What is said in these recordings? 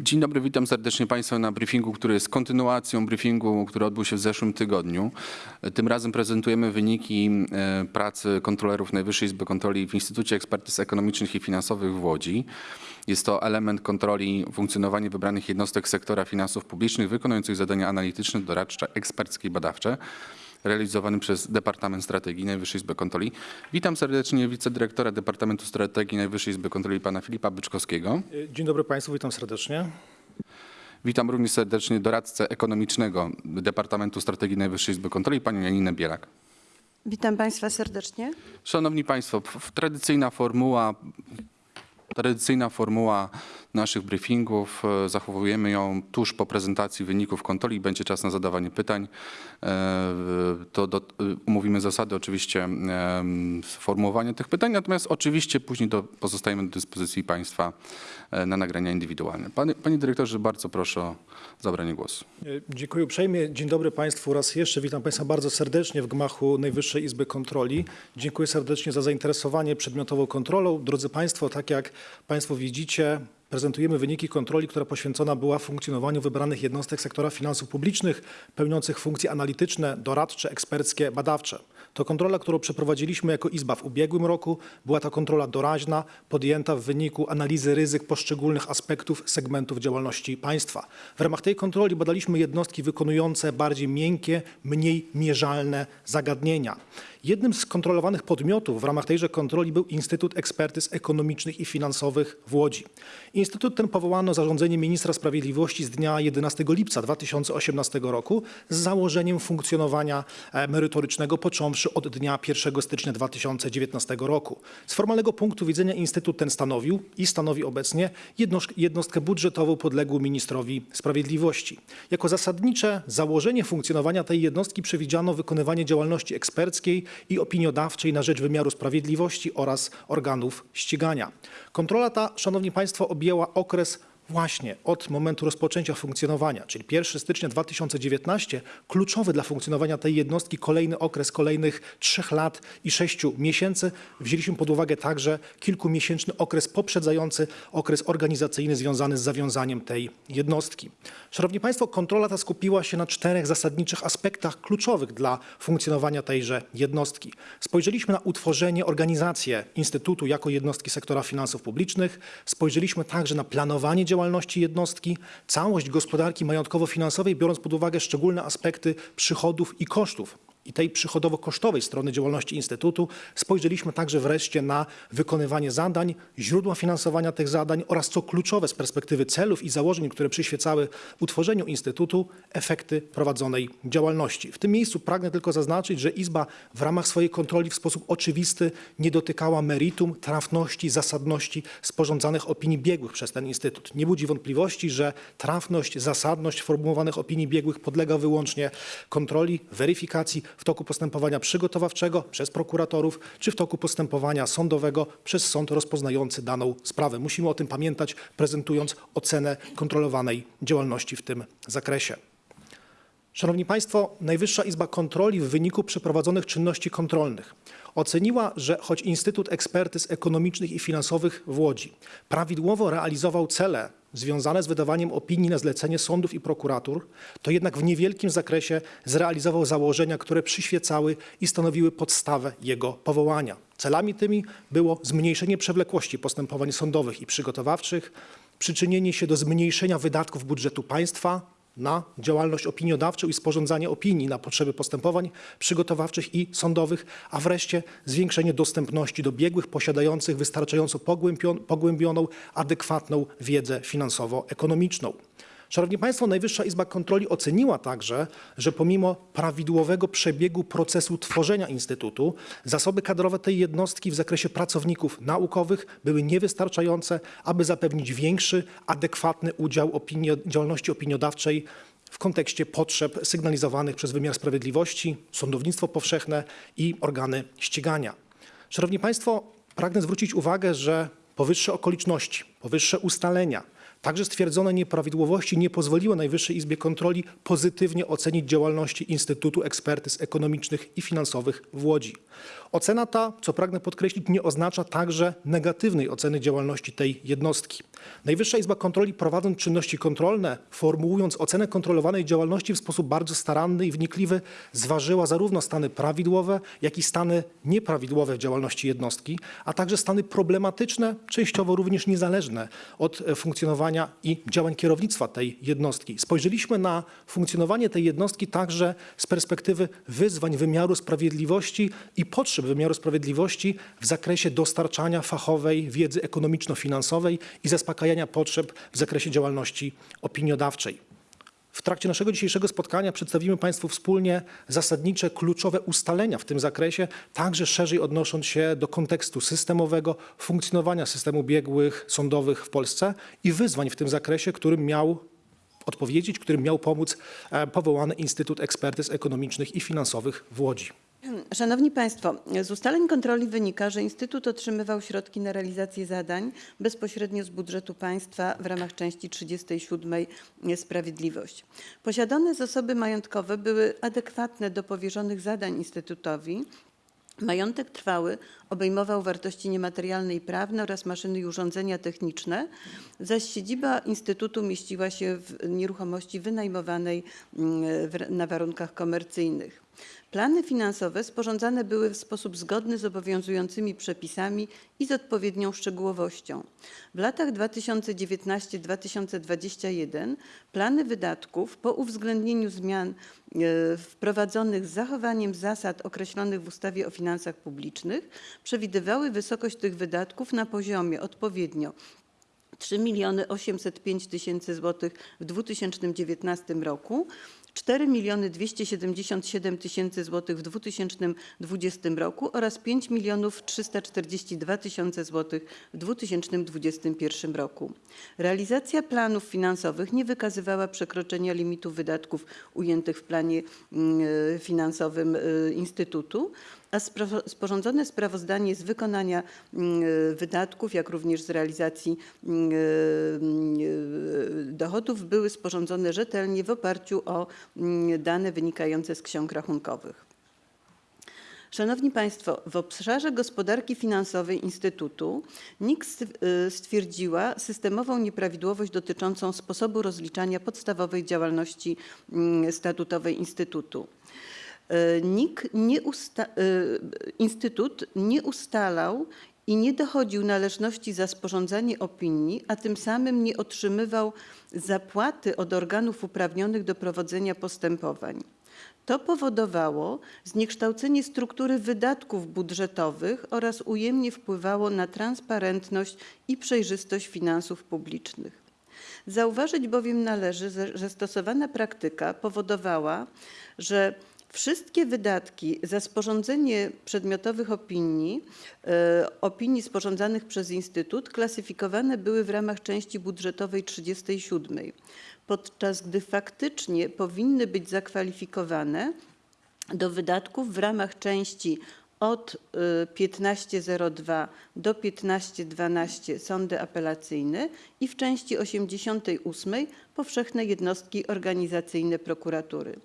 Dzień dobry, witam serdecznie Państwa na briefingu, który jest kontynuacją briefingu, który odbył się w zeszłym tygodniu. Tym razem prezentujemy wyniki e, pracy kontrolerów Najwyższej Izby Kontroli w Instytucie Ekspertyz Ekonomicznych i Finansowych w Łodzi. Jest to element kontroli funkcjonowania wybranych jednostek sektora finansów publicznych wykonujących zadania analityczne, doradcze, eksperckie i badawcze realizowany przez Departament Strategii Najwyższej Izby Kontroli. Witam serdecznie wicedyrektora Departamentu Strategii Najwyższej Izby Kontroli pana Filipa Byczkowskiego. Dzień dobry Państwu, witam serdecznie. Witam również serdecznie doradcę ekonomicznego Departamentu Strategii Najwyższej Izby Kontroli, panią Janinę Bielak. Witam Państwa serdecznie. Szanowni Państwo, tradycyjna formuła, tradycyjna formuła naszych briefingów. e, Zachowujemy ją tuż po prezentacji wyników kontroli. Będzie czas na zadawanie pytań. E, To do, e, umówimy zasady oczywiście sformułowania tych pytań, natomiast oczywiście później do, pozostajemy do dyspozycji Państwa na nagrania indywidualne. Panie, panie Dyrektorze, bardzo proszę o zabranie głosu. Dziękuję uprzejmie. Dzień dobry Państwu raz jeszcze. Witam Państwa bardzo serdecznie w gmachu Najwyższej Izby Kontroli. Dziękuję serdecznie za zainteresowanie przedmiotową kontrolą. Drodzy Państwo, tak jak Państwo widzicie, prezentujemy wyniki kontroli, która poświęcona była funkcjonowaniu wybranych jednostek sektora finansów publicznych, pełniących funkcje analityczne, doradcze, eksperckie, badawcze. To kontrola, którą przeprowadziliśmy jako Izba w ubiegłym roku. Była to kontrola doraźna, podjęta w wyniku analizy ryzyk poszczególnych aspektów segmentów działalności państwa. W ramach tej kontroli badaliśmy jednostki wykonujące bardziej miękkie, mniej mierzalne zagadnienia. Jednym z kontrolowanych podmiotów w ramach tejże kontroli był Instytut Ekspertyz Ekonomicznych i Finansowych w Łodzi. Instytut ten powołano zarządzeniem ministra sprawiedliwości z dnia 11 lipca 2018 roku z założeniem funkcjonowania e, merytorycznego począwszy od dnia 1 stycznia 2019 roku. Z formalnego punktu widzenia Instytut ten stanowił i stanowi obecnie jednostk- jednostkę budżetową podległą ministrowi sprawiedliwości. Jako zasadnicze założenie funkcjonowania tej jednostki przewidziano wykonywanie działalności eksperckiej i opiniodawczej na rzecz wymiaru sprawiedliwości oraz organów ścigania. Kontrola ta, Szanowni Państwo, objęła okres właśnie od momentu rozpoczęcia funkcjonowania, czyli 1 stycznia 2019, kluczowy dla funkcjonowania tej jednostki kolejny okres kolejnych trzech lat i sześciu miesięcy. Wzięliśmy pod uwagę także kilkumiesięczny okres poprzedzający okres organizacyjny związany z zawiązaniem tej jednostki. Szanowni Państwo, kontrola ta skupiła się na czterech zasadniczych aspektach kluczowych dla funkcjonowania tejże jednostki. Spojrzeliśmy na utworzenie, organizację Instytutu jako jednostki sektora finansów publicznych, spojrzeliśmy także na planowanie działalności jednostki, całość gospodarki majątkowo-finansowej, biorąc pod uwagę szczególne aspekty przychodów i kosztów i tej przychodowo-kosztowej strony działalności Instytutu. Spojrzeliśmy także wreszcie na wykonywanie zadań, źródła finansowania tych zadań oraz co kluczowe z perspektywy celów i założeń, które przyświecały utworzeniu Instytutu, efekty prowadzonej działalności. W tym miejscu pragnę tylko zaznaczyć, że Izba w ramach swojej kontroli w sposób oczywisty nie dotykała meritum, trafności, zasadności sporządzanych opinii biegłych przez ten Instytut. Nie budzi wątpliwości, że trafność, zasadność formułowanych opinii biegłych podlega wyłącznie kontroli, weryfikacji w toku postępowania przygotowawczego przez prokuratorów, czy w toku postępowania sądowego przez sąd rozpoznający daną sprawę. Musimy o tym pamiętać, prezentując ocenę kontrolowanej działalności w tym zakresie. Szanowni Państwo, Najwyższa Izba Kontroli w wyniku przeprowadzonych czynności kontrolnych oceniła, że choć Instytut Ekspertyz Ekonomicznych i Finansowych w Łodzi prawidłowo realizował cele związane z wydawaniem opinii na zlecenie sądów i prokuratur, to jednak w niewielkim zakresie zrealizował założenia, które przyświecały i stanowiły podstawę jego powołania. Celami tymi było zmniejszenie przewlekłości postępowań sądowych i przygotowawczych, przyczynienie się do zmniejszenia wydatków budżetu państwa, na działalność opiniodawczą i sporządzanie opinii na potrzeby postępowań przygotowawczych i sądowych, a wreszcie zwiększenie dostępności do biegłych posiadających wystarczająco pogłębio- pogłębioną, adekwatną wiedzę finansowo-ekonomiczną. Szanowni Państwo, Najwyższa Izba Kontroli oceniła także, że pomimo prawidłowego przebiegu procesu tworzenia Instytutu, zasoby kadrowe tej jednostki w zakresie pracowników naukowych były niewystarczające, aby zapewnić większy, adekwatny udział działalności opiniodawczej w kontekście potrzeb sygnalizowanych przez wymiar sprawiedliwości, sądownictwo powszechne i organy ścigania. Szanowni Państwo, pragnę zwrócić uwagę, że powyższe okoliczności, powyższe ustalenia, także stwierdzone nieprawidłowości nie pozwoliły Najwyższej Izbie Kontroli pozytywnie ocenić działalności Instytutu Ekspertyz Ekonomicznych i Finansowych w Łodzi. Ocena ta, co pragnę podkreślić, nie oznacza także negatywnej oceny działalności tej jednostki. Najwyższa Izba Kontroli prowadząc czynności kontrolne, formułując ocenę kontrolowanej działalności w sposób bardzo staranny i wnikliwy, zważyła zarówno stany prawidłowe, jak i stany nieprawidłowe w działalności jednostki, a także stany problematyczne, częściowo również niezależne od e, i działań kierownictwa tej jednostki. Spojrzeliśmy na funkcjonowanie tej jednostki także z perspektywy wyzwań wymiaru sprawiedliwości i potrzeb wymiaru sprawiedliwości w zakresie dostarczania fachowej wiedzy ekonomiczno-finansowej i zaspokajania potrzeb w zakresie działalności opiniodawczej. W trakcie naszego dzisiejszego spotkania przedstawimy Państwu wspólnie zasadnicze, kluczowe ustalenia w tym zakresie, także szerzej odnosząc się do kontekstu systemowego funkcjonowania systemu biegłych sądowych w Polsce i wyzwań w tym zakresie, którym miał odpowiedzieć, którym miał pomóc e, powołany Instytut Ekspertyz Ekonomicznych i Finansowych w Łodzi. Szanowni Państwo, z ustaleń kontroli wynika, że Instytut otrzymywał środki na realizację zadań bezpośrednio z budżetu państwa w ramach części 37 Sprawiedliwość. Posiadane zasoby majątkowe były adekwatne do powierzonych zadań Instytutowi. Majątek trwały obejmował wartości niematerialne i prawne oraz maszyny i urządzenia techniczne, zaś siedziba Instytutu mieściła się w nieruchomości wynajmowanej mm, na warunkach komercyjnych. Plany finansowe sporządzane były w sposób zgodny z obowiązującymi przepisami i z odpowiednią szczegółowością. W latach 2019-2021 plany wydatków po uwzględnieniu zmian e, wprowadzonych z zachowaniem zasad określonych w ustawie o finansach publicznych przewidywały wysokość tych wydatków na poziomie odpowiednio 3 miliony 805 tysięcy złotych w 2019 roku, 4 miliony 277 tysięcy złotych w 2020 roku oraz 5 milionów 342 tysiące złotych w 2021 roku. Realizacja planów finansowych nie wykazywała przekroczenia limitu wydatków ujętych w planie mm, finansowym y, Instytutu a sporządzone sprawozdanie z wykonania mm, wydatków, jak również z realizacji mm, y, dochodów były sporządzone rzetelnie w oparciu o mm, dane wynikające z ksiąg rachunkowych. Szanowni Państwo, w obszarze gospodarki finansowej Instytutu NIK st- stwierdziła systemową nieprawidłowość dotyczącą sposobu rozliczania podstawowej działalności mm, statutowej Instytutu. Y, NIK nie usta- y, Instytut nie ustalał i nie dochodził należności za sporządzanie opinii, a tym samym nie otrzymywał zapłaty od organów uprawnionych do prowadzenia postępowań. To powodowało zniekształcenie struktury wydatków budżetowych oraz ujemnie wpływało na transparentność i przejrzystość finansów publicznych. Zauważyć bowiem należy, że stosowana praktyka powodowała, że wszystkie wydatki za sporządzenie przedmiotowych opinii, e, opinii sporządzanych przez Instytut, klasyfikowane były w ramach części budżetowej 37, podczas gdy faktycznie powinny być zakwalifikowane do wydatków w ramach części od y, 15.02 do 15.12 sądy apelacyjne i w części 88 powszechne jednostki organizacyjne prokuratury.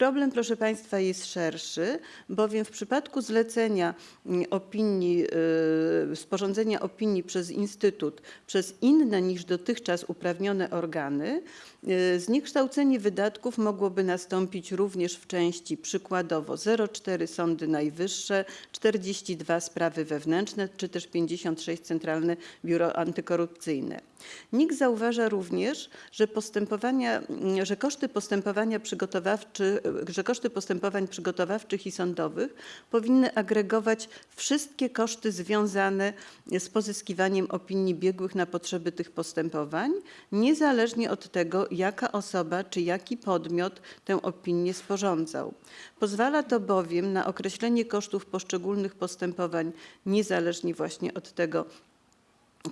Problem, proszę Państwa, jest szerszy, bowiem w przypadku zlecenia mm, opinii, y, sporządzenia opinii przez Instytut przez inne niż dotychczas uprawnione organy, y, zniekształcenie wydatków mogłoby nastąpić również w części przykładowo 0,4 Sądy Najwyższe, 42 sprawy wewnętrzne czy też 56 Centralne Biuro Antykorupcyjne. NIK zauważa również, że postępowania, mm, że koszty postępowania przygotowawczy, że koszty postępowań przygotowawczych i sądowych powinny agregować wszystkie koszty związane z pozyskiwaniem opinii biegłych na potrzeby tych postępowań, niezależnie od tego, jaka osoba czy jaki podmiot tę opinię sporządzał. Pozwala to bowiem na określenie kosztów poszczególnych postępowań niezależnie właśnie od tego,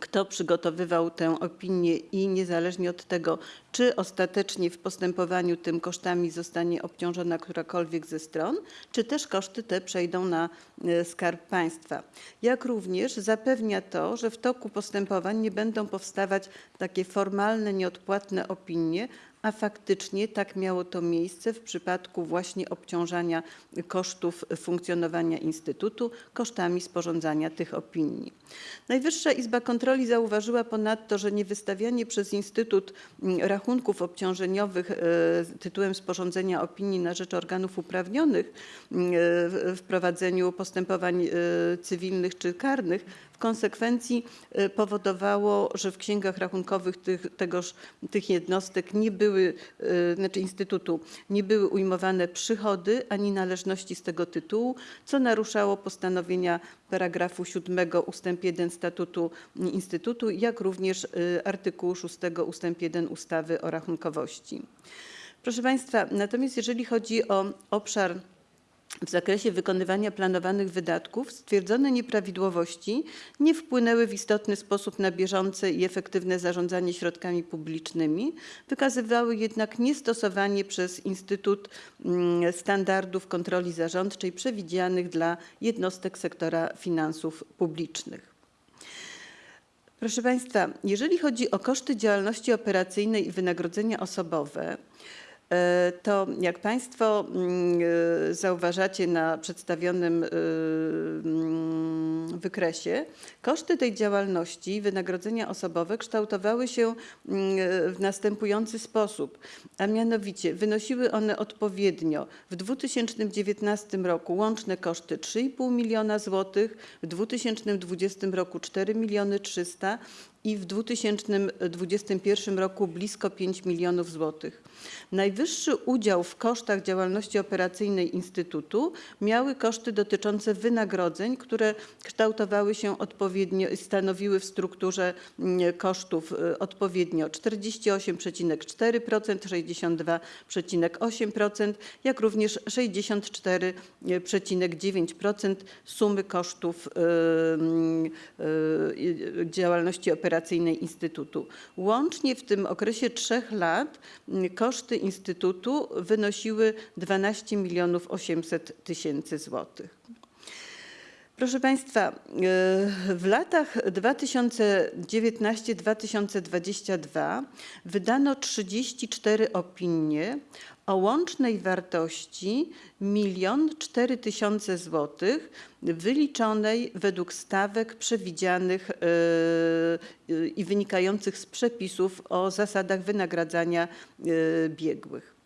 kto przygotowywał tę opinię i niezależnie od tego, czy ostatecznie w postępowaniu tym kosztami zostanie obciążona którakolwiek ze stron, czy też koszty te przejdą na e, Skarb Państwa. Jak również zapewnia to, że w toku postępowań nie będą powstawać takie formalne, nieodpłatne opinie, a faktycznie tak miało to miejsce w przypadku właśnie obciążania kosztów funkcjonowania Instytutu kosztami sporządzania tych opinii. Najwyższa Izba Kontroli zauważyła ponadto, że niewystawianie przez Instytut mm, rachunków obciążeniowych e, tytułem sporządzenia opinii na rzecz organów uprawnionych mm, w w prowadzeniu postępowań e, cywilnych czy karnych w konsekwencji e, powodowało, że w księgach rachunkowych tych, tegoż, tych jednostek nie były, e, znaczy Instytutu, nie były ujmowane przychody ani należności z tego tytułu, co naruszało postanowienia paragrafu 7 ustęp 1 statutu Instytutu, jak również e, artykułu 6 ustęp 1 ustawy o rachunkowości. Proszę Państwa, natomiast jeżeli chodzi o obszar w zakresie wykonywania planowanych wydatków stwierdzone nieprawidłowości nie wpłynęły w istotny sposób na bieżące i efektywne zarządzanie środkami publicznymi, wykazywały jednak niestosowanie przez Instytut mm, standardów kontroli zarządczej przewidzianych dla jednostek sektora finansów publicznych. Proszę Państwa, jeżeli chodzi o koszty działalności operacyjnej i wynagrodzenia osobowe, to jak Państwo mm, e, zauważacie na przedstawionym e, mm, wykresie, koszty tej działalności, wynagrodzenia osobowe kształtowały się mm, w następujący sposób, a mianowicie wynosiły one odpowiednio w 2019 roku łączne koszty 3,5 miliona złotych, w 2020 roku 4 miliony 300 i w 2021 roku blisko 5 milionów złotych. Najwyższy udział w kosztach działalności operacyjnej Instytutu miały koszty dotyczące wynagrodzeń, które kształtowały się odpowiednio, stanowiły w strukturze mm, kosztów y, odpowiednio 48,4%, 62,8%, jak również 64,9% sumy kosztów y, y, działalności operacyjnej Instytutu. Łącznie w tym okresie trzech lat mm, koszty Instytutu wynosiły 12 milionów 800 tysięcy złotych. Proszę Państwa, y, w latach 2019-2022 wydano 34 opinie o łącznej wartości 1 4 tysiące złotych wyliczonej według stawek przewidzianych y, i wynikających z przepisów o zasadach wynagradzania y, biegłych.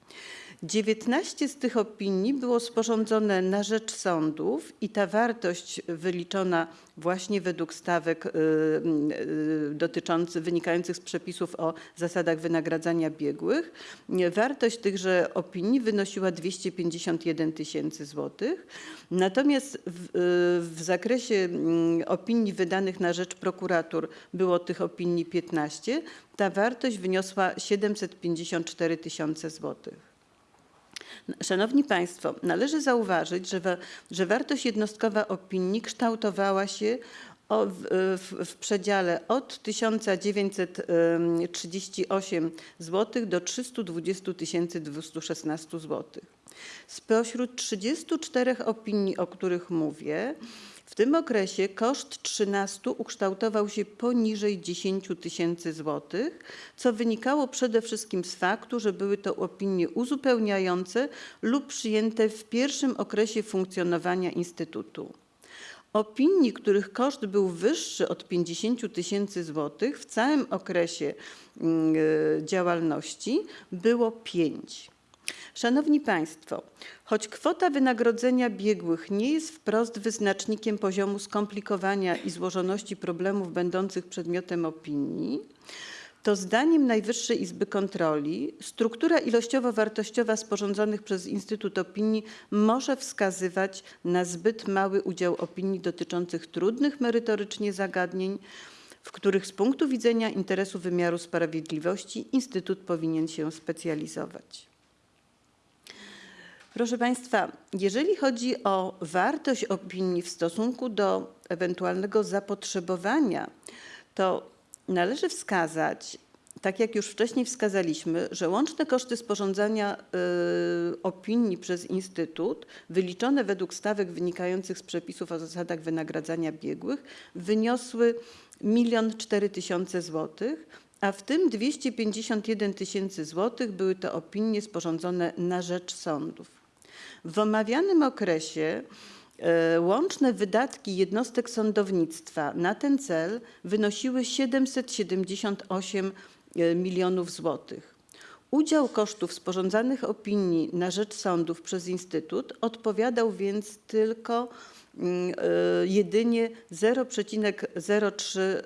19 z tych opinii było sporządzone na rzecz sądów i ta wartość wyliczona właśnie według stawek y, y, dotyczących, wynikających z przepisów o zasadach wynagradzania biegłych, wartość tychże opinii wynosiła 251 tysięcy złotych. Natomiast w, y, w zakresie mm, opinii wydanych na rzecz prokuratur było tych opinii 15, ta wartość wyniosła 754 tysiące złotych. Szanowni Państwo, należy zauważyć, że, wa, że wartość jednostkowa opinii kształtowała się o, w, w, w przedziale od 1938 zł do 320 216 zł. Spośród 34 opinii, o których mówię, w tym okresie koszt 13 ukształtował się poniżej 10 tysięcy złotych, co wynikało przede wszystkim z faktu, że były to opinie uzupełniające lub przyjęte w pierwszym okresie funkcjonowania Instytutu. Opinii, których koszt był wyższy od 50 tysięcy złotych w całym okresie mm, e, działalności było pięć. Szanowni Państwo, choć kwota wynagrodzenia biegłych nie jest wprost wyznacznikiem poziomu skomplikowania i złożoności problemów będących przedmiotem opinii, to zdaniem Najwyższej Izby Kontroli struktura ilościowo-wartościowa sporządzonych przez Instytut Opinii może wskazywać na zbyt mały udział opinii dotyczących trudnych merytorycznie zagadnień, w których z punktu widzenia interesu wymiaru sprawiedliwości Instytut powinien się specjalizować. Proszę Państwa, jeżeli chodzi o wartość opinii w stosunku do ewentualnego zapotrzebowania, to należy wskazać, tak jak już wcześniej wskazaliśmy, że łączne koszty sporządzania y, opinii przez Instytut, wyliczone według stawek wynikających z przepisów o zasadach wynagradzania biegłych, wyniosły 1 400 tysiące złotych a w tym 251 tysięcy złotych były to opinie sporządzone na rzecz sądów. W omawianym okresie e, łączne wydatki jednostek sądownictwa na ten cel wynosiły 778 e, milionów złotych. Udział kosztów sporządzanych opinii na rzecz sądów przez Instytut odpowiadał więc tylko mm, e, jedynie 0,03%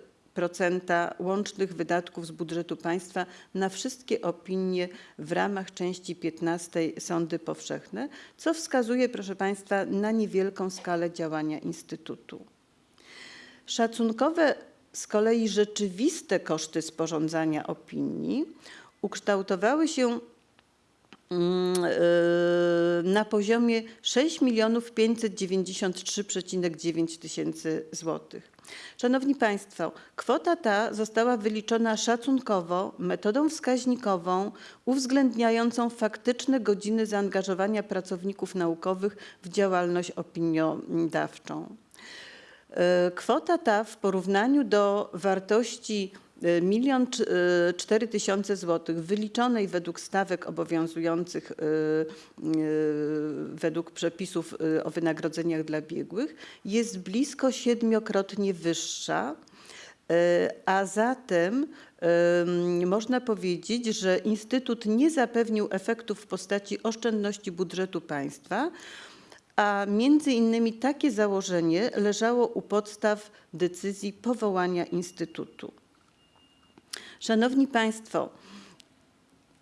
łącznych wydatków z budżetu państwa na wszystkie opinie w ramach części 15 Sądy Powszechne, co wskazuje, proszę Państwa, na niewielką skalę działania Instytutu. Szacunkowe z kolei rzeczywiste koszty sporządzania opinii ukształtowały się mm, yy, na poziomie 6 593,9 tysięcy złotych. Szanowni Państwo, kwota ta została wyliczona szacunkowo metodą wskaźnikową uwzględniającą faktyczne godziny zaangażowania pracowników naukowych w działalność opiniodawczą. E, Kwota ta w porównaniu do wartości milion cz- e, cztery tysiące złotych wyliczonej według stawek obowiązujących e, e, według przepisów o wynagrodzeniach dla biegłych jest blisko siedmiokrotnie wyższa. A zatem em, można powiedzieć, że Instytut nie zapewnił efektów w postaci oszczędności budżetu państwa, a między innymi takie założenie leżało u podstaw decyzji powołania Instytutu. Szanowni Państwo,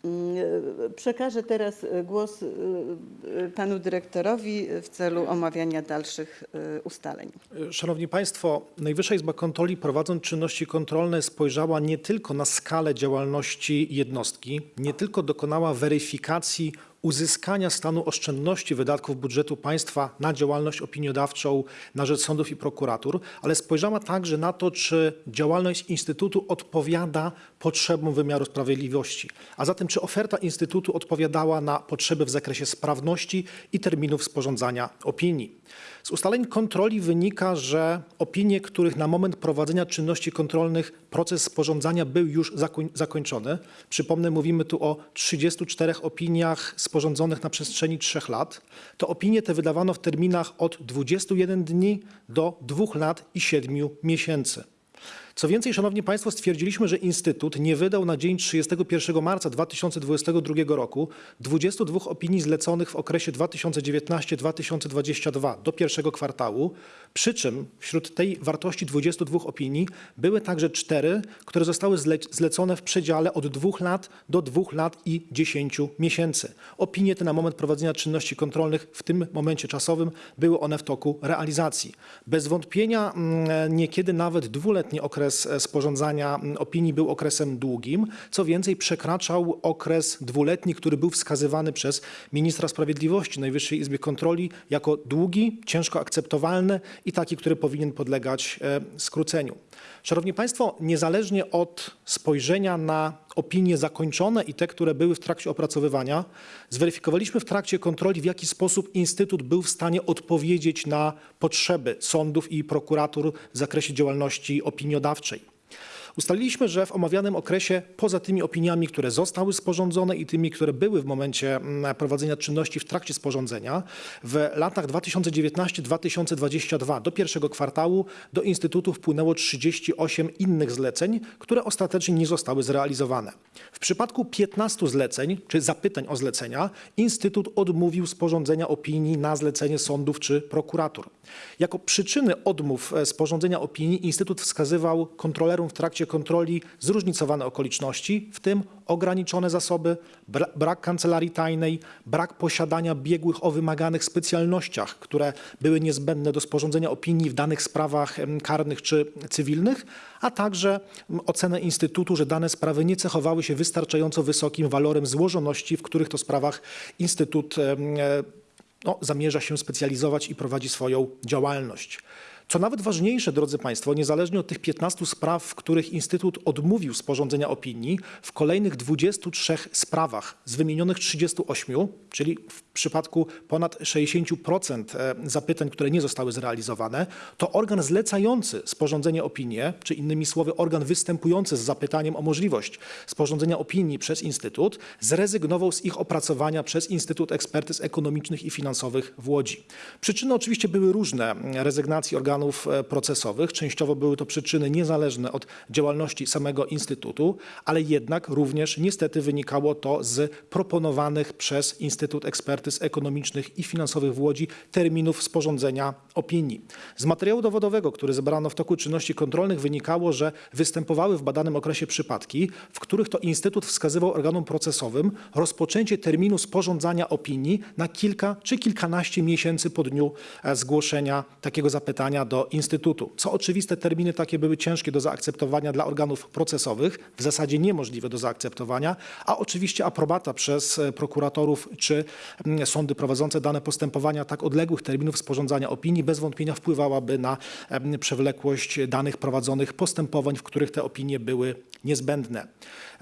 mm, przekażę teraz e, głos e, e, panu dyrektorowi w celu omawiania dalszych ustaleń. Szanowni Państwo, Najwyższa Izba Kontroli prowadząc czynności kontrolne spojrzała nie tylko na skalę działalności jednostki, nie tylko dokonała weryfikacji uzyskania stanu oszczędności wydatków budżetu państwa na działalność opiniodawczą na rzecz sądów i prokuratur, ale spojrzała także na to, czy działalność Instytutu odpowiada potrzebom wymiaru sprawiedliwości, a zatem czy oferta Instytutu odpowiadała na potrzeby w zakresie sprawności i terminów sporządzania opinii. Z ustaleń kontroli wynika, że opinie, których na moment prowadzenia czynności kontrolnych proces sporządzania był już zakoń, zakończony, przypomnę, mówimy tu o 34 opiniach sporządzonych na przestrzeni trzech lat, to opinie te wydawano w terminach od 21 dni do 2 lat i 7 miesięcy. Co więcej, Szanowni Państwo, stwierdziliśmy, że Instytut nie wydał na dzień 31 marca 2022 roku 22 opinii zleconych w okresie 2019-2022 do pierwszego kwartału, przy czym wśród tej wartości 22 opinii były także cztery, które zostały zle zlecone w przedziale od 2 lat do 2 lat i 10 miesięcy. Opinie te na moment prowadzenia czynności kontrolnych w tym momencie czasowym były one w toku realizacji. Bez wątpienia mm, niekiedy nawet dwuletni okres e, sporządzania opinii był okresem długim. Co więcej, przekraczał okres dwuletni, który był wskazywany przez ministra sprawiedliwości Najwyższej Izbie Kontroli jako długi, ciężko akceptowalny i taki, który powinien podlegać e, skróceniu. Szanowni Państwo, niezależnie od spojrzenia na opinie zakończone i te, które były w trakcie opracowywania, zweryfikowaliśmy w trakcie kontroli, w jaki sposób Instytut był w stanie odpowiedzieć na potrzeby sądów i prokuratur w zakresie działalności opiniodawczej. Ustaliliśmy, że w omawianym okresie, poza tymi opiniami, które zostały sporządzone i tymi, które były w momencie mm, prowadzenia czynności w trakcie sporządzenia, w latach 2019-2022 do pierwszego kwartału do Instytutu wpłynęło 38 innych zleceń, które ostatecznie nie zostały zrealizowane. W przypadku 15 zleceń, czy zapytań o zlecenia, Instytut odmówił sporządzenia opinii na zlecenie sądów czy prokuratur. Jako przyczyny odmów e, sporządzenia opinii Instytut wskazywał kontrolerom w trakcie kontroli zróżnicowane okoliczności, w tym ograniczone zasoby, bra brak kancelarii tajnej, brak posiadania biegłych o wymaganych specjalnościach, które były niezbędne do sporządzenia opinii w danych sprawach karnych czy cywilnych, a także ocenę Instytutu, że dane sprawy nie cechowały się wystarczająco wysokim walorem złożoności, w których to sprawach Instytut e, no, zamierza się specjalizować i prowadzi swoją działalność. Co nawet ważniejsze, drodzy Państwo, niezależnie od tych 15 spraw, w których Instytut odmówił sporządzenia opinii, w kolejnych 23 sprawach z wymienionych 38, czyli w przypadku ponad 60% e, zapytań, które nie zostały zrealizowane, to organ zlecający sporządzenie opinii, czy innymi słowy organ występujący z zapytaniem o możliwość sporządzenia opinii przez Instytut, zrezygnował z ich opracowania przez Instytut Ekspertyz Ekonomicznych i Finansowych w Łodzi. Przyczyny oczywiście były różne rezygnacji organów e, procesowych. Częściowo były to przyczyny niezależne od działalności samego Instytutu, ale jednak również niestety wynikało to z proponowanych przez Instytut Ekspertyz Ekonomicznych i Finansowych w Łodzi terminów sporządzenia opinii. Z materiału dowodowego, który zebrano w toku czynności kontrolnych wynikało, że występowały w badanym okresie przypadki, w których to Instytut wskazywał organom procesowym rozpoczęcie terminu sporządzania opinii na kilka czy kilkanaście miesięcy po dniu e, zgłoszenia takiego zapytania do Instytutu. Co oczywiste, terminy takie były ciężkie do zaakceptowania dla organów procesowych, w zasadzie niemożliwe do zaakceptowania, a oczywiście aprobata przez e, prokuratorów czy mm, sądy prowadzące dane postępowania tak odległych terminów sporządzania opinii bez wątpienia wpływałaby na przewlekłość danych prowadzonych postępowań, w których te opinie były niezbędne.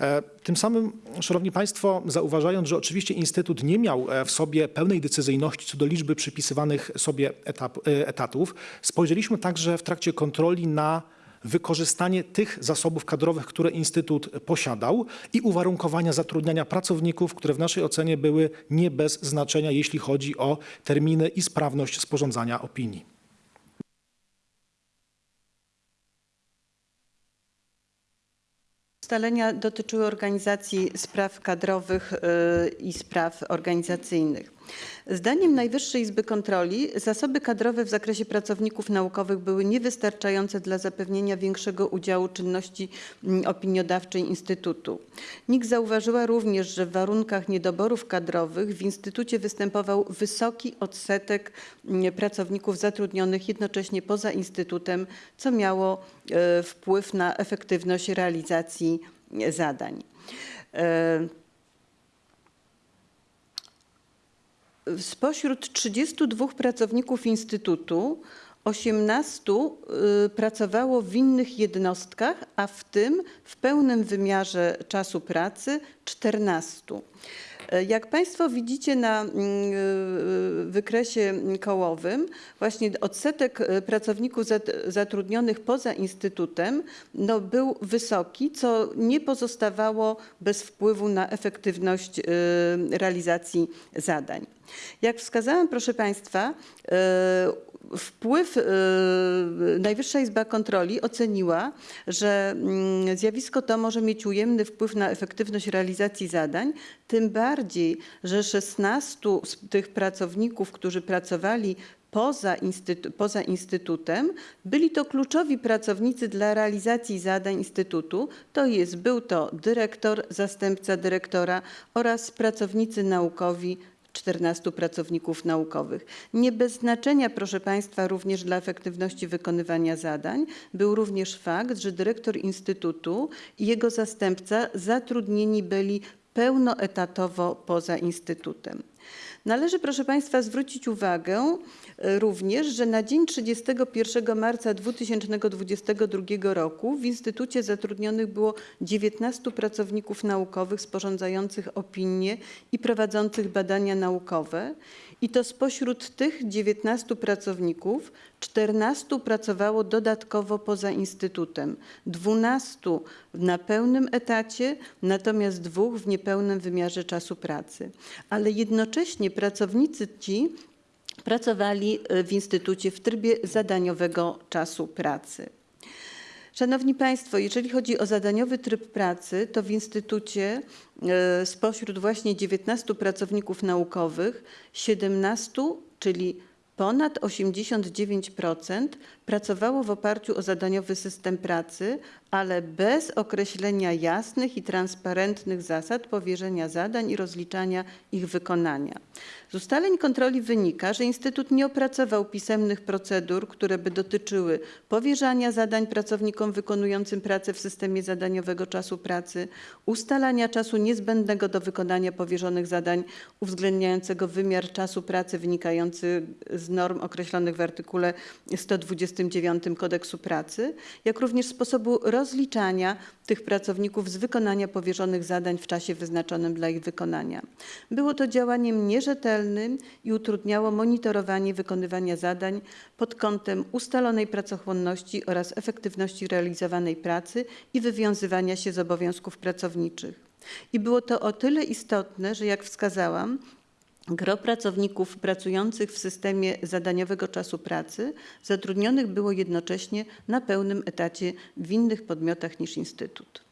E, Tym samym, Szanowni Państwo, zauważając, że oczywiście Instytut nie miał e, w sobie pełnej decyzyjności co do liczby przypisywanych sobie etap, e, etatów, spojrzeliśmy także w trakcie kontroli na wykorzystanie tych zasobów kadrowych, które Instytut posiadał i uwarunkowania zatrudniania pracowników, które w naszej ocenie były nie bez znaczenia, jeśli chodzi o terminy i sprawność sporządzania opinii. Ustalenia dotyczyły organizacji spraw kadrowych y, i spraw organizacyjnych. Zdaniem Najwyższej Izby Kontroli zasoby kadrowe w zakresie pracowników naukowych były niewystarczające dla zapewnienia większego udziału czynności mm, opiniodawczej Instytutu. NIK zauważyła również, że w warunkach niedoborów kadrowych w Instytucie występował wysoki odsetek mm, pracowników zatrudnionych jednocześnie poza Instytutem, co miało e, wpływ na efektywność realizacji e, zadań. E, Spośród 32 pracowników Instytutu 18 y, pracowało w innych jednostkach, a w tym w pełnym wymiarze czasu pracy 14. E, Jak Państwo widzicie na mm, y, wykresie kołowym, właśnie odsetek pracowników zat- zatrudnionych poza Instytutem no, był wysoki, co nie pozostawało bez wpływu na efektywność y, realizacji zadań. Jak wskazałam, proszę Państwa, wpływ e, Najwyższa Izba Kontroli oceniła, że mm, zjawisko to może mieć ujemny wpływ na efektywność realizacji zadań, tym bardziej, że 16 z tych pracowników, którzy pracowali poza, instytu- poza Instytutem, byli to kluczowi pracownicy dla realizacji zadań Instytutu, to jest był to dyrektor, zastępca dyrektora oraz pracownicy naukowi 14 pracowników naukowych. Nie bez znaczenia, proszę Państwa, również dla efektywności wykonywania zadań był również fakt, że dyrektor Instytutu i jego zastępca zatrudnieni byli pełnoetatowo poza Instytutem. Należy, proszę Państwa, zwrócić uwagę również, że na dzień 31 marca 2022 roku w Instytucie zatrudnionych było 19 pracowników naukowych sporządzających opinie i prowadzących badania naukowe. I to spośród tych 19 pracowników 14 pracowało dodatkowo poza Instytutem, 12 na pełnym etacie, natomiast dwóch w niepełnym wymiarze czasu pracy. Ale jednocześnie pracownicy ci pracowali e, w Instytucie w trybie zadaniowego czasu pracy. Szanowni Państwo, jeżeli chodzi o zadaniowy tryb pracy, to w Instytucie e, spośród właśnie 19 pracowników naukowych 17, czyli ponad 89% pracowało w oparciu o zadaniowy system pracy, ale bez określenia jasnych i transparentnych zasad powierzenia zadań i rozliczania ich wykonania. Z ustaleń kontroli wynika, że Instytut nie opracował pisemnych procedur, które by dotyczyły powierzania zadań pracownikom wykonującym pracę w systemie zadaniowego czasu pracy, ustalania czasu niezbędnego do wykonania powierzonych zadań, uwzględniającego wymiar czasu pracy wynikający z norm określonych w artykule 120 29 Kodeksu Pracy, jak również sposobu rozliczania tych pracowników z wykonania powierzonych zadań w czasie wyznaczonym dla ich wykonania. Było to działaniem nierzetelnym i utrudniało monitorowanie wykonywania zadań pod kątem ustalonej pracochłonności oraz efektywności realizowanej pracy i wywiązywania się z obowiązków pracowniczych. I było to o tyle istotne, że jak wskazałam, Gro pracowników pracujących w systemie zadaniowego czasu pracy zatrudnionych było jednocześnie na pełnym etacie w innych podmiotach niż Instytut.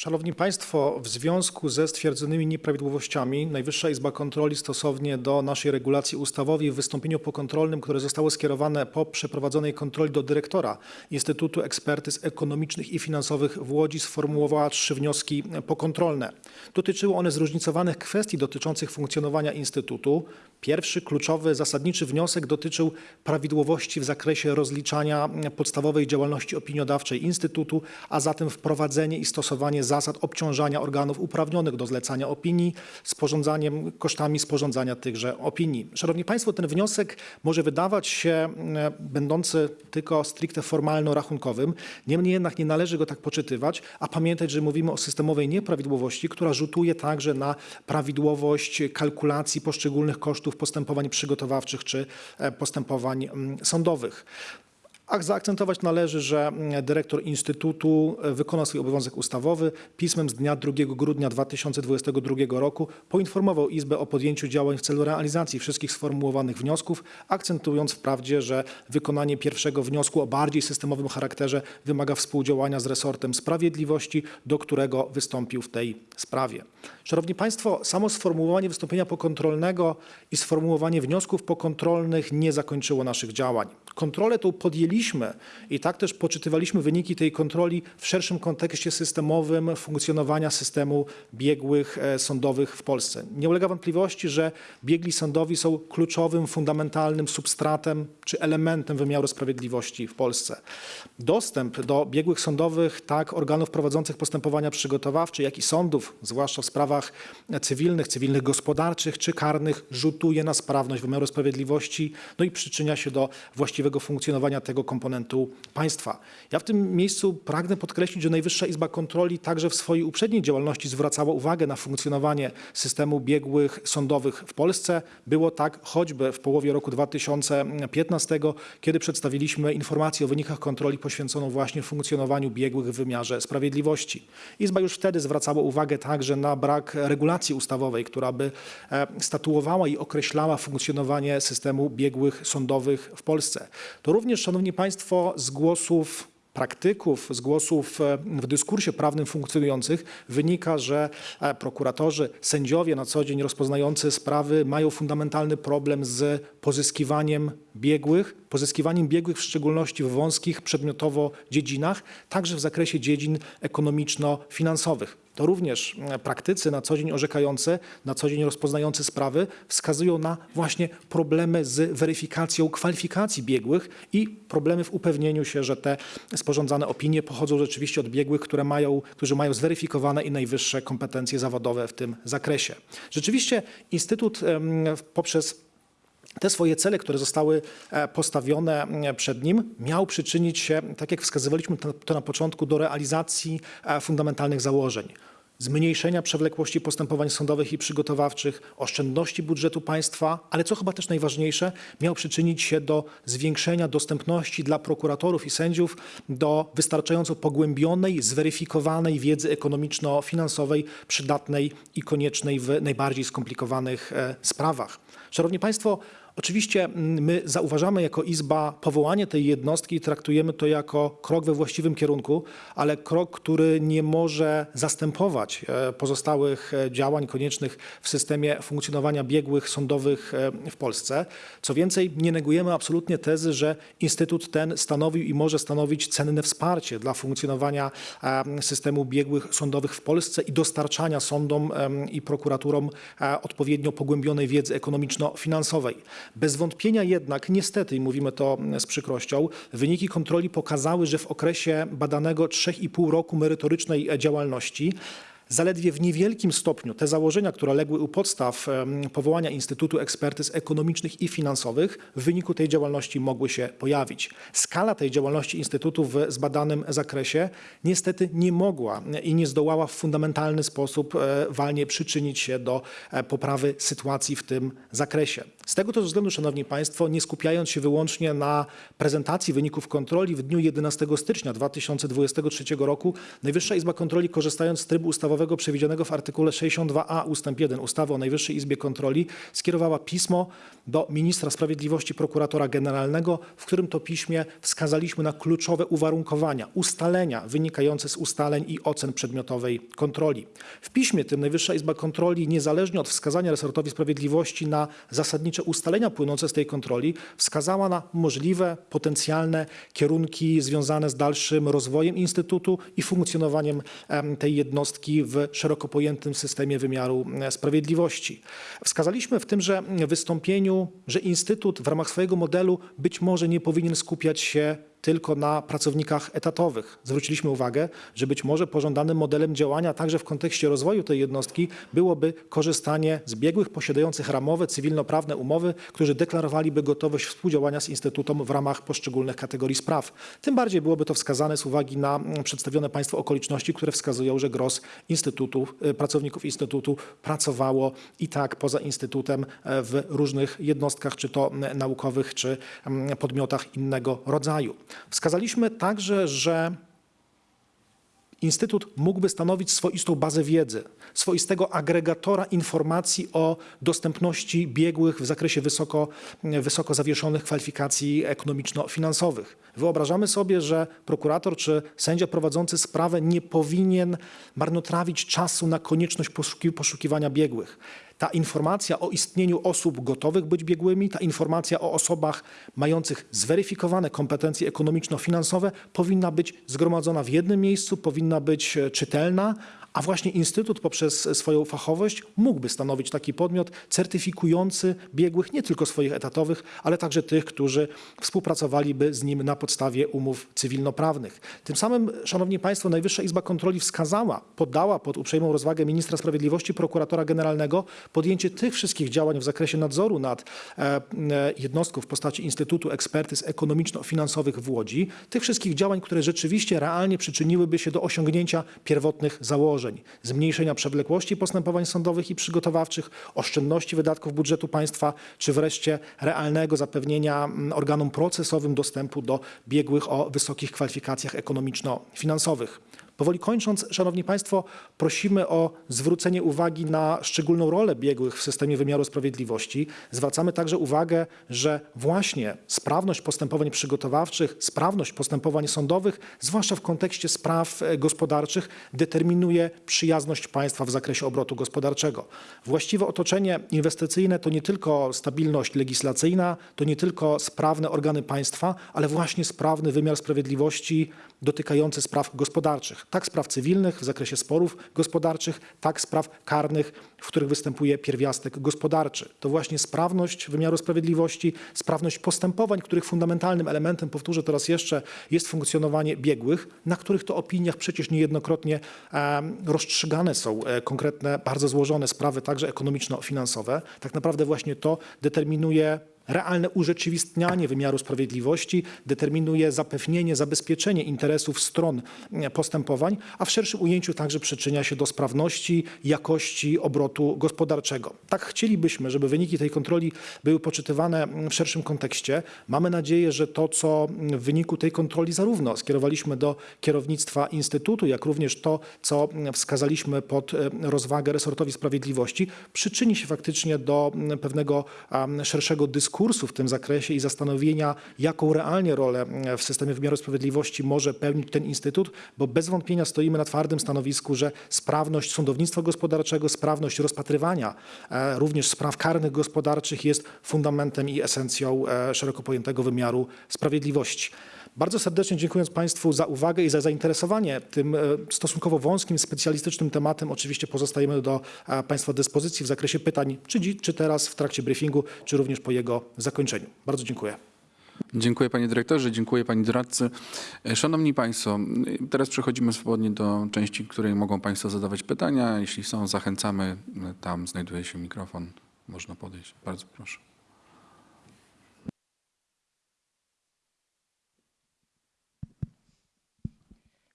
Szanowni Państwo, w związku ze stwierdzonymi nieprawidłowościami Najwyższa Izba Kontroli stosownie do naszej regulacji ustawowej w wystąpieniu pokontrolnym, które zostało skierowane po przeprowadzonej kontroli do dyrektora Instytutu Ekspertyz Ekonomicznych i Finansowych w Łodzi sformułowała trzy wnioski pokontrolne. Dotyczyły one zróżnicowanych kwestii dotyczących funkcjonowania Instytutu. Pierwszy, kluczowy, zasadniczy wniosek dotyczył prawidłowości w zakresie rozliczania podstawowej działalności opiniodawczej Instytutu, a zatem wprowadzenie i stosowanie zasad obciążania organów uprawnionych do zlecania opinii, sporządzaniem, kosztami sporządzania tychże opinii. Szanowni Państwo, ten wniosek może wydawać się e, będący tylko stricte formalno-rachunkowym, niemniej jednak nie należy go tak poczytywać, a pamiętać, że mówimy o systemowej nieprawidłowości, która rzutuje także na prawidłowość kalkulacji poszczególnych kosztów postępowań przygotowawczych czy e, postępowań mm, sądowych. A zaakcentować należy, że mm, dyrektor Instytutu e, wykonał swój obowiązek ustawowy. Pismem z dnia 2 grudnia 2022 roku poinformował Izbę o podjęciu działań w celu realizacji wszystkich sformułowanych wniosków, akcentując wprawdzie, że wykonanie pierwszego wniosku o bardziej systemowym charakterze wymaga współdziałania z resortem sprawiedliwości, do którego wystąpił w tej sprawie. Szanowni Państwo, samo sformułowanie wystąpienia pokontrolnego i sformułowanie wniosków pokontrolnych nie zakończyło naszych działań. Kontrolę tą podjęliśmy i tak też poczytywaliśmy wyniki tej kontroli w szerszym kontekście systemowym funkcjonowania systemu biegłych e, sądowych w Polsce. Nie ulega wątpliwości, że biegli sądowi są kluczowym, fundamentalnym substratem czy elementem wymiaru sprawiedliwości w Polsce. Dostęp do biegłych sądowych, tak organów prowadzących postępowania przygotowawcze, jak i sądów, zwłaszcza w sprawach cywilnych, cywilnych gospodarczych czy karnych, rzutuje na sprawność wymiaru sprawiedliwości, no i przyczynia się do właściwego funkcjonowania tego komponentu państwa. Ja w tym miejscu pragnę podkreślić, że Najwyższa Izba Kontroli także w swojej uprzedniej działalności zwracała uwagę na funkcjonowanie systemu biegłych sądowych w Polsce. Było tak choćby w połowie roku 2015, kiedy przedstawiliśmy informację o wynikach kontroli poświęconą właśnie funkcjonowaniu biegłych w wymiarze sprawiedliwości. Izba już wtedy zwracała uwagę także na brak regulacji ustawowej, która by e, statuowała i określała funkcjonowanie systemu biegłych sądowych w Polsce. To również, Szanowni Państwo, z głosów praktyków, z głosów e, w dyskursie prawnym funkcjonujących wynika, że e, prokuratorzy, sędziowie na co dzień rozpoznający sprawy mają fundamentalny problem z pozyskiwaniem biegłych, pozyskiwaniem biegłych w szczególności w wąskich przedmiotowo dziedzinach, także w zakresie dziedzin ekonomiczno-finansowych. To również e, praktycy na co dzień orzekający, na co dzień rozpoznający sprawy wskazują na właśnie problemy z weryfikacją kwalifikacji biegłych i problemy w upewnieniu się, że te sporządzane opinie pochodzą rzeczywiście od biegłych, które mają, którzy mają zweryfikowane i najwyższe kompetencje zawodowe w tym zakresie. Rzeczywiście Instytut poprzez te swoje cele, które zostały e, postawione e, przed nim, miał przyczynić się, tak jak wskazywaliśmy to, na początku, do realizacji e, fundamentalnych założeń. Zmniejszenia przewlekłości postępowań sądowych i przygotowawczych, oszczędności budżetu państwa, ale co chyba też najważniejsze, miał przyczynić się do zwiększenia dostępności dla prokuratorów i sędziów do wystarczająco pogłębionej, zweryfikowanej wiedzy ekonomiczno-finansowej, przydatnej i koniecznej w najbardziej skomplikowanych sprawach. Szanowni Państwo, Oczywiście mm, my zauważamy jako Izba powołanie tej jednostki i traktujemy to jako krok we właściwym kierunku, ale krok, który nie może zastępować e, pozostałych e, działań koniecznych w systemie funkcjonowania biegłych sądowych e, w Polsce. Co więcej, nie negujemy absolutnie tezy, że Instytut ten stanowił i może stanowić cenne wsparcie dla funkcjonowania systemu biegłych sądowych w Polsce i dostarczania sądom i prokuraturom odpowiednio pogłębionej wiedzy ekonomiczno-finansowej. Bez wątpienia jednak, niestety, i mówimy to z przykrością, wyniki kontroli pokazały, że w okresie badanego 3,5 roku merytorycznej działalności Zaledwie w niewielkim stopniu te założenia, które legły u podstaw powołania Instytutu Ekspertyz Ekonomicznych i Finansowych w wyniku tej działalności mogły się pojawić. Skala tej działalności Instytutu w zbadanym zakresie niestety nie mogła i nie zdołała w fundamentalny sposób e, walnie przyczynić się do e, poprawy sytuacji w tym zakresie. Z tego też względu, Szanowni Państwo, nie skupiając się wyłącznie na prezentacji wyników kontroli w dniu 11 stycznia 2023 roku, Najwyższa Izba Kontroli, korzystając z trybu ustawowego przewidzianego w artykule 62a ust. 1 ustawy o Najwyższej Izbie Kontroli, skierowała pismo do ministra sprawiedliwości, prokuratora generalnego, w którym to piśmie wskazaliśmy na kluczowe uwarunkowania, ustalenia wynikające z ustaleń i ocen przedmiotowej kontroli. W piśmie tym Najwyższa Izba Kontroli, niezależnie od wskazania resortowi sprawiedliwości na zasadnicze ustalenia płynące z tej kontroli, wskazała na możliwe, potencjalne kierunki związane z dalszym rozwojem Instytutu i funkcjonowaniem em, tej jednostki szeroko pojętym systemie wymiaru e, sprawiedliwości. Wskazaliśmy w tymże wystąpieniu, że Instytut w ramach swojego modelu być może nie powinien skupiać się tylko na pracownikach etatowych. Zwróciliśmy uwagę, że być może pożądanym modelem działania także w kontekście rozwoju tej jednostki byłoby korzystanie z biegłych posiadających ramowe, cywilnoprawne umowy, którzy deklarowaliby gotowość współdziałania z Instytutem w ramach poszczególnych kategorii spraw. Tym bardziej byłoby to wskazane z uwagi na mm, przedstawione Państwu okoliczności, które wskazują, że gros Instytutu, y, pracowników Instytutu pracowało i tak poza Instytutem e, w różnych jednostkach, czy to m, naukowych, czy mm, podmiotach innego rodzaju. Wskazaliśmy także, że Instytut mógłby stanowić swoistą bazę wiedzy, swoistego agregatora informacji o dostępności biegłych w zakresie wysoko, wysoko zawieszonych kwalifikacji ekonomiczno-finansowych. Wyobrażamy sobie, że prokurator czy sędzia prowadzący sprawę nie powinien marnotrawić czasu na konieczność poszuki, poszukiwania biegłych. Ta informacja o istnieniu osób gotowych być biegłymi, ta informacja o osobach mających zweryfikowane kompetencje ekonomiczno-finansowe powinna być zgromadzona w jednym miejscu, powinna być e, czytelna, a właśnie Instytut poprzez swoją fachowość mógłby stanowić taki podmiot certyfikujący biegłych nie tylko swoich etatowych, ale także tych, którzy współpracowaliby z nim na podstawie umów cywilnoprawnych. Tym samym, Szanowni Państwo, Najwyższa Izba Kontroli wskazała, poddała pod uprzejmą rozwagę ministra sprawiedliwości, prokuratora generalnego podjęcie tych wszystkich działań w zakresie nadzoru nad e, e, jednostką w postaci Instytutu Ekspertyz Ekonomiczno-Finansowych w Łodzi, tych wszystkich działań, które rzeczywiście realnie przyczyniłyby się do osiągnięcia pierwotnych założeń, zmniejszenia przewlekłości postępowań sądowych i przygotowawczych, oszczędności wydatków budżetu państwa, czy wreszcie realnego zapewnienia mm, organom procesowym dostępu do biegłych o wysokich kwalifikacjach ekonomiczno-finansowych. Powoli kończąc, Szanowni Państwo, prosimy o zwrócenie uwagi na szczególną rolę biegłych w systemie wymiaru sprawiedliwości. Zwracamy także uwagę, że właśnie sprawność postępowań przygotowawczych, sprawność postępowań sądowych, zwłaszcza w kontekście spraw e, gospodarczych, determinuje przyjazność państwa w zakresie obrotu gospodarczego. Właściwe otoczenie inwestycyjne to nie tylko stabilność legislacyjna, to nie tylko sprawne organy państwa, ale właśnie sprawny wymiar sprawiedliwości dotykający spraw gospodarczych, tak spraw cywilnych w zakresie sporów gospodarczych, tak spraw karnych, w których występuje pierwiastek gospodarczy. To właśnie sprawność wymiaru sprawiedliwości, sprawność postępowań, których fundamentalnym elementem, powtórzę to raz jeszcze, jest funkcjonowanie biegłych, na których to opiniach przecież niejednokrotnie rozstrzygane są e, konkretne, bardzo złożone sprawy, także ekonomiczno-finansowe. Tak naprawdę właśnie to determinuje realne urzeczywistnianie wymiaru sprawiedliwości determinuje zapewnienie, zabezpieczenie interesów stron e, postępowań, a w szerszym ujęciu także przyczynia się do sprawności, jakości obrotu gospodarczego. Tak chcielibyśmy, żeby wyniki tej kontroli były poczytywane w szerszym kontekście. Mamy nadzieję, że to, co w wyniku tej kontroli zarówno skierowaliśmy do kierownictwa Instytutu, jak również to, co wskazaliśmy pod e, rozwagę resortowi sprawiedliwości, przyczyni się faktycznie do pewnego szerszego dyskursu w tym zakresie i zastanowienia, jaką realnie rolę w systemie wymiaru sprawiedliwości może pełnić ten instytut, bo bez wątpienia stoimy na twardym stanowisku, że sprawność sądownictwa gospodarczego, sprawność rozpatrywania e, również spraw karnych gospodarczych jest fundamentem i esencją e, szeroko pojętego wymiaru sprawiedliwości. Bardzo serdecznie dziękując Państwu za uwagę i za zainteresowanie tym e, stosunkowo wąskim, specjalistycznym tematem. Oczywiście pozostajemy do e, Państwa dyspozycji w zakresie pytań, czy, dzi- czy teraz w trakcie briefingu, czy również po jego zakończeniu. Bardzo dziękuję. Dziękuję panie dyrektorze, dziękuję pani doradcy. E, Szanowni państwo, teraz przechodzimy swobodnie do części, w której mogą państwo zadawać pytania. Jeśli są, zachęcamy. Tam znajduje się mikrofon. Można podejść. Bardzo proszę.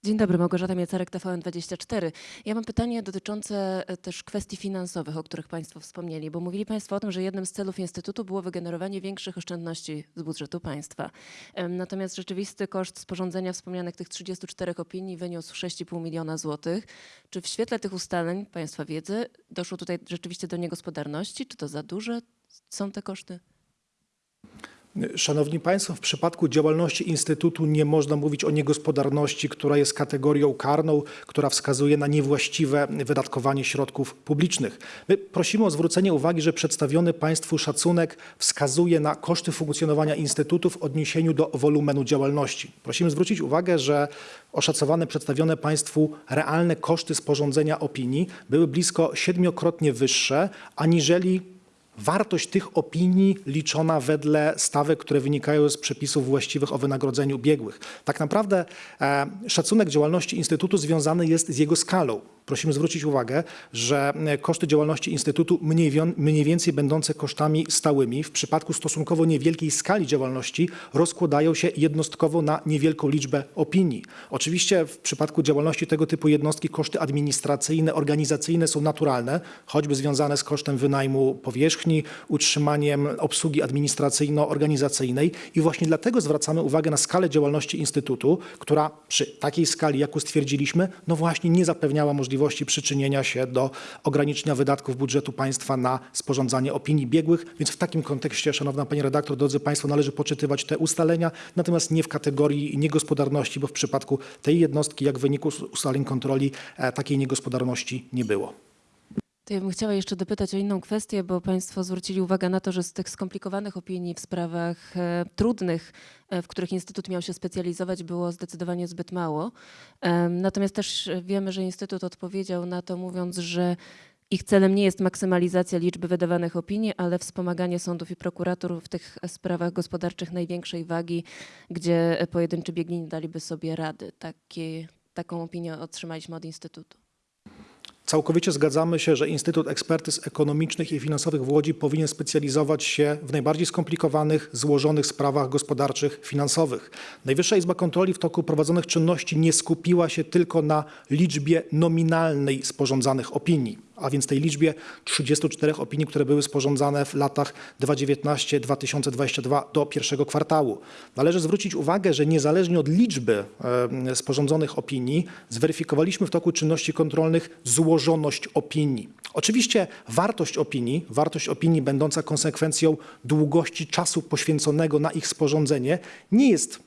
Dzień dobry, Małgorzata Miecarek, TVN24. Ja mam pytanie dotyczące e, też kwestii finansowych, o których Państwo wspomnieli, bo mówili Państwo o tym, że jednym z celów Instytutu było wygenerowanie większych oszczędności z budżetu państwa. Natomiast rzeczywisty koszt sporządzenia wspomnianych tych 34 opinii wyniósł 6,5 miliona złotych. Czy w świetle tych ustaleń Państwa wiedzy doszło tutaj rzeczywiście do niegospodarności? Czy to za duże są te koszty? Szanowni Państwo, w przypadku działalności Instytutu nie można mówić o niegospodarności, która jest kategorią karną, która wskazuje na niewłaściwe wydatkowanie środków publicznych. My prosimy o zwrócenie uwagi, że przedstawiony Państwu szacunek wskazuje na koszty funkcjonowania Instytutu w odniesieniu do wolumenu działalności. Prosimy zwrócić uwagę, że oszacowane, przedstawione Państwu realne koszty sporządzenia opinii były blisko siedmiokrotnie wyższe aniżeli wartość tych opinii liczona wedle stawek, które wynikają z przepisów właściwych o wynagrodzeniu biegłych. Tak naprawdę e, szacunek działalności Instytutu związany jest z jego skalą. Prosimy zwrócić uwagę, że e, koszty działalności Instytutu mniej, więcej będące kosztami stałymi w przypadku stosunkowo niewielkiej skali działalności rozkładają się jednostkowo na niewielką liczbę opinii. Oczywiście w przypadku działalności tego typu jednostki koszty administracyjne, organizacyjne są naturalne, choćby związane z kosztem wynajmu powierzchni, utrzymaniem obsługi administracyjno-organizacyjnej i właśnie dlatego zwracamy uwagę na skalę działalności Instytutu, która przy takiej skali, jaką stwierdziliśmy, no właśnie nie zapewniała możliwości przyczynienia się do ograniczenia wydatków budżetu państwa na sporządzanie opinii biegłych, więc w takim kontekście, szanowna pani redaktor, drodzy państwo, należy poczytywać te ustalenia, natomiast nie w kategorii niegospodarności, bo w przypadku tej jednostki, jak w wyniku us- ustaleń kontroli, e, takiej niegospodarności nie było. To ja bym chciała jeszcze dopytać o inną kwestię, bo Państwo zwrócili uwagę na to, że z tych skomplikowanych opinii w sprawach e, trudnych, e, w których Instytut miał się specjalizować, było zdecydowanie zbyt mało. Em, natomiast też e, wiemy, że Instytut odpowiedział na to, mówiąc, że ich celem nie jest maksymalizacja liczby wydawanych opinii, ale wspomaganie sądów i prokuratur w tych e, sprawach gospodarczych największej wagi, gdzie e, pojedynczy biegli nie daliby sobie rady. Takie, taką opinię otrzymaliśmy od Instytutu. Całkowicie zgadzamy się, że Instytut Ekspertyz Ekonomicznych i Finansowych w Łodzi powinien specjalizować się w najbardziej skomplikowanych, złożonych sprawach gospodarczych, finansowych. Najwyższa Izba Kontroli w toku prowadzonych czynności nie skupiła się tylko na liczbie nominalnej sporządzanych opinii, a więc tej liczbie 34 opinii, które były sporządzane w latach 2019-2022 do pierwszego kwartału. Należy zwrócić uwagę, że niezależnie od liczby sporządzonych opinii, zweryfikowaliśmy w toku czynności kontrolnych złożoność opinii. Oczywiście wartość opinii, wartość opinii będąca konsekwencją długości czasu poświęconego na ich sporządzenie, nie jest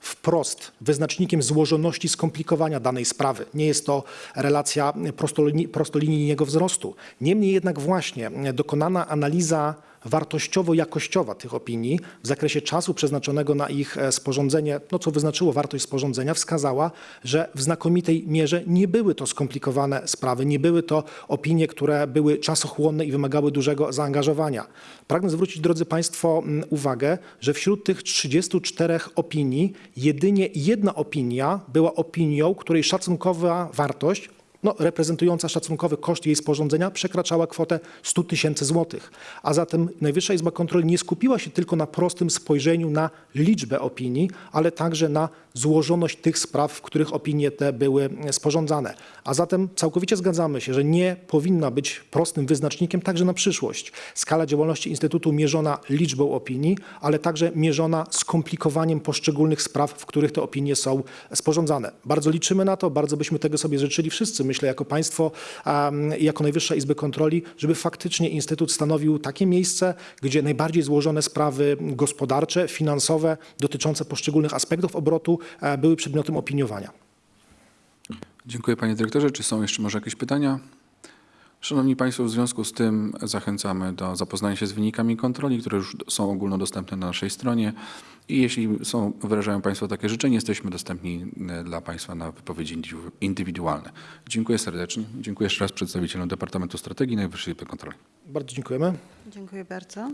wprost wyznacznikiem złożoności skomplikowania danej sprawy. Nie jest to relacja prostolini- prostolinijnego wzrostu. Niemniej jednak właśnie dokonana analiza wartościowo-jakościowa tych opinii w zakresie czasu przeznaczonego na ich e, sporządzenie, no co wyznaczyło wartość sporządzenia, wskazała, że w znakomitej mierze nie były to skomplikowane sprawy, nie były to opinie, które były czasochłonne i wymagały dużego zaangażowania. Pragnę zwrócić, drodzy Państwo, uwagę, że wśród tych 34 opinii jedynie jedna opinia była opinią, której szacunkowa wartość no, reprezentująca szacunkowy koszt jej sporządzenia przekraczała kwotę 100 tysięcy złotych. A zatem Najwyższa Izba Kontroli nie skupiła się tylko na prostym spojrzeniu na liczbę opinii, ale także na złożoność tych spraw, w których opinie te były sporządzane. A zatem całkowicie zgadzamy się, że nie powinna być prostym wyznacznikiem także na przyszłość. Skala działalności Instytutu mierzona liczbą opinii, ale także mierzona skomplikowaniem poszczególnych spraw, w których te opinie są sporządzane. Bardzo liczymy na to, bardzo byśmy tego sobie życzyli wszyscy, myślę, jako państwo um, i jako Najwyższa Izby Kontroli, żeby faktycznie Instytut stanowił takie miejsce, gdzie najbardziej złożone sprawy gospodarcze, finansowe, dotyczące poszczególnych aspektów obrotu e, były przedmiotem opiniowania. Dziękuję panie dyrektorze. Czy są jeszcze może jakieś pytania? Szanowni Państwo, w związku z tym zachęcamy do zapoznania się z wynikami kontroli, które już są ogólnodostępne na naszej stronie. I jeśli są, wyrażają Państwo takie życzenie, jesteśmy dostępni e, dla Państwa na wypowiedzi indywidu- indywidualne. Dziękuję serdecznie. Dziękuję jeszcze raz przedstawicielom Departamentu Strategii Najwyższej Izby Kontroli. Bardzo dziękujemy. Dziękuję bardzo.